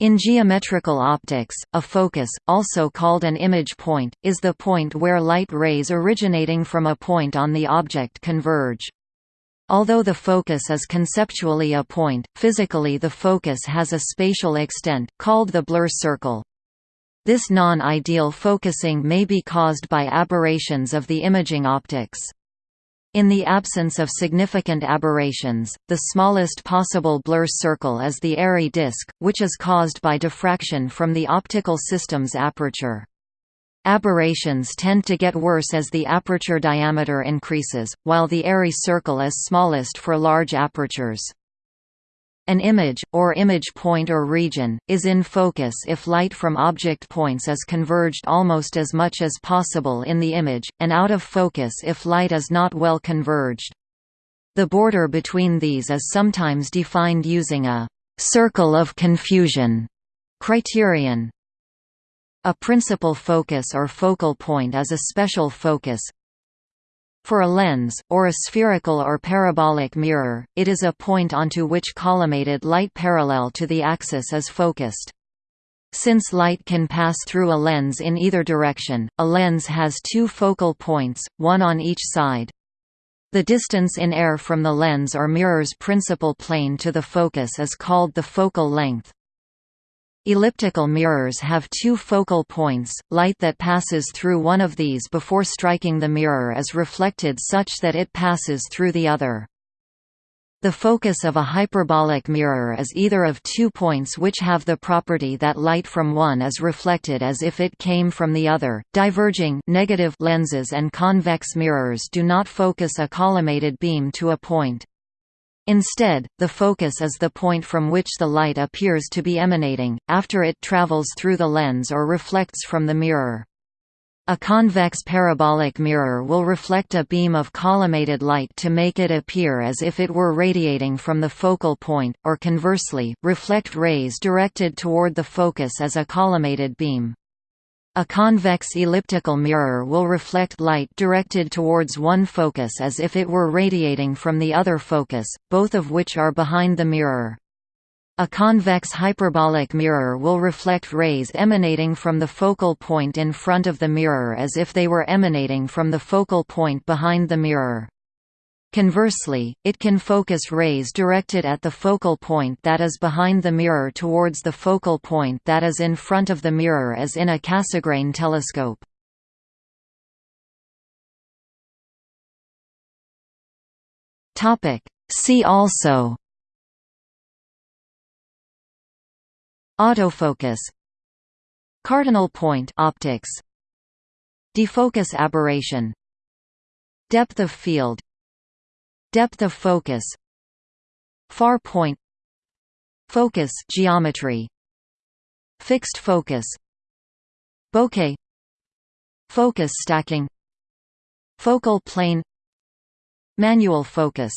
In geometrical optics, a focus, also called an image point, is the point where light rays originating from a point on the object converge. Although the focus is conceptually a point, physically the focus has a spatial extent, called the Blur circle. This non-ideal focusing may be caused by aberrations of the imaging optics. In the absence of significant aberrations, the smallest possible blur circle is the Airy disk, which is caused by diffraction from the optical system's aperture. Aberrations tend to get worse as the aperture diameter increases, while the Airy circle is smallest for large apertures. An image, or image point or region, is in focus if light from object points is converged almost as much as possible in the image, and out of focus if light is not well converged. The border between these is sometimes defined using a «circle of confusion» criterion. A principal focus or focal point is a special focus, for a lens, or a spherical or parabolic mirror, it is a point onto which collimated light parallel to the axis is focused. Since light can pass through a lens in either direction, a lens has two focal points, one on each side. The distance in air from the lens or mirror's principal plane to the focus is called the focal length. Elliptical mirrors have two focal points, light that passes through one of these before striking the mirror is reflected such that it passes through the other. The focus of a hyperbolic mirror is either of two points which have the property that light from one is reflected as if it came from the other. Diverging negative lenses and convex mirrors do not focus a collimated beam to a point. Instead, the focus is the point from which the light appears to be emanating, after it travels through the lens or reflects from the mirror. A convex parabolic mirror will reflect a beam of collimated light to make it appear as if it were radiating from the focal point, or conversely, reflect rays directed toward the focus as a collimated beam. A convex elliptical mirror will reflect light directed towards one focus as if it were radiating from the other focus, both of which are behind the mirror. A convex hyperbolic mirror will reflect rays emanating from the focal point in front of the mirror as if they were emanating from the focal point behind the mirror. Conversely, it can focus rays directed at the focal point that is behind the mirror towards the focal point that is in front of the mirror as in a Cassegrain telescope. See also Autofocus Cardinal point optics Defocus aberration Depth of field Depth of focus Far point Focus geometry Fixed focus Bokeh Focus stacking Focal plane Manual focus